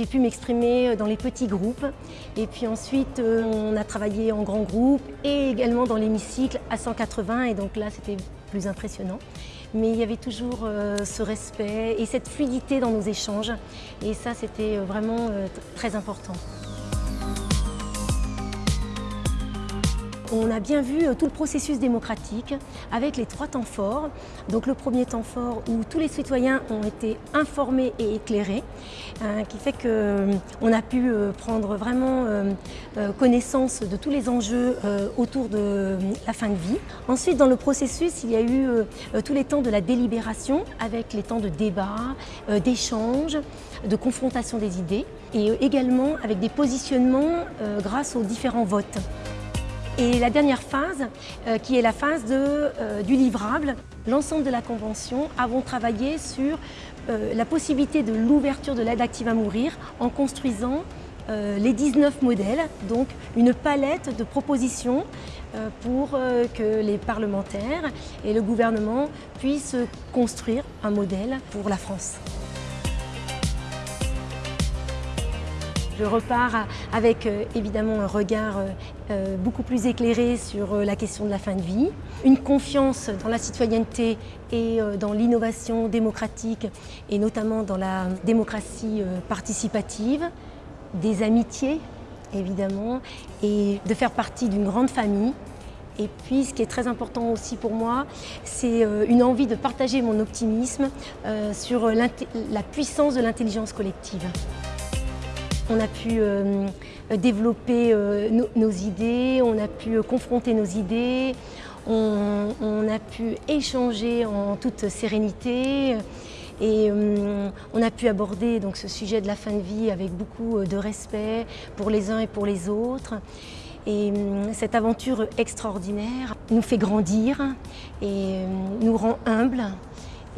j'ai pu m'exprimer dans les petits groupes. Et puis ensuite, on a travaillé en grand groupe et également dans l'hémicycle à 180. Et donc là, c'était plus impressionnant. Mais il y avait toujours ce respect et cette fluidité dans nos échanges. Et ça, c'était vraiment très important. On a bien vu euh, tout le processus démocratique avec les trois temps forts. Donc le premier temps fort où tous les citoyens ont été informés et éclairés, hein, qui fait qu'on euh, a pu euh, prendre vraiment connaissance de tous les enjeux autour de la fin de vie. Ensuite, dans le processus, il y a eu tous les temps de la délibération avec les temps de débat, d'échange, de confrontation des idées et également avec des positionnements grâce aux différents votes. Et la dernière phase, euh, qui est la phase euh, du livrable, l'ensemble de la Convention avons travaillé sur euh, la possibilité de l'ouverture de l'aide active à mourir en construisant les 19 modèles, donc une palette de propositions pour que les parlementaires et le gouvernement puissent construire un modèle pour la France. Je repars avec euh, évidemment un regard euh, euh, beaucoup plus éclairé sur la question de la fin de vie, une confiance dans la citoyenneté et dans l'innovation démocratique et notamment dans la démocratie participative, des amitiés évidemment et de faire partie d'une grande famille et puis, ce qui est très important aussi pour moi, c'est une envie de partager mon optimisme sur la puissance de l'intelligence collective. On a pu euh, développer euh, nos idées, on a pu euh, confronter nos idées, on, a pu échanger en toute sérénité et on a pu aborder ce sujet de la fin de vie avec beaucoup de respect pour les uns et pour les autres. Et cette aventure extraordinaire nous fait grandir et nous rend humbles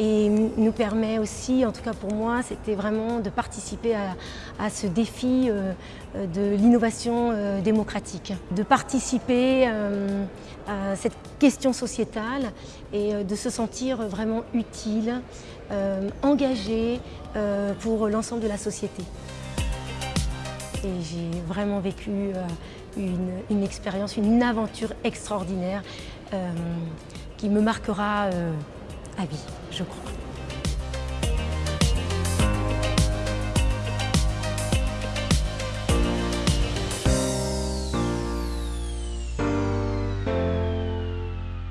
et nous permet aussi, en tout cas pour moi, c'était vraiment de participer à, ce défi euh, de l'innovation euh, démocratique, de participer euh, à cette question sociétale et de se sentir vraiment utile, engagé pour l'ensemble de la société. Et j'ai vraiment vécu une, expérience, une aventure extraordinaire qui me marquera à vie, je crois.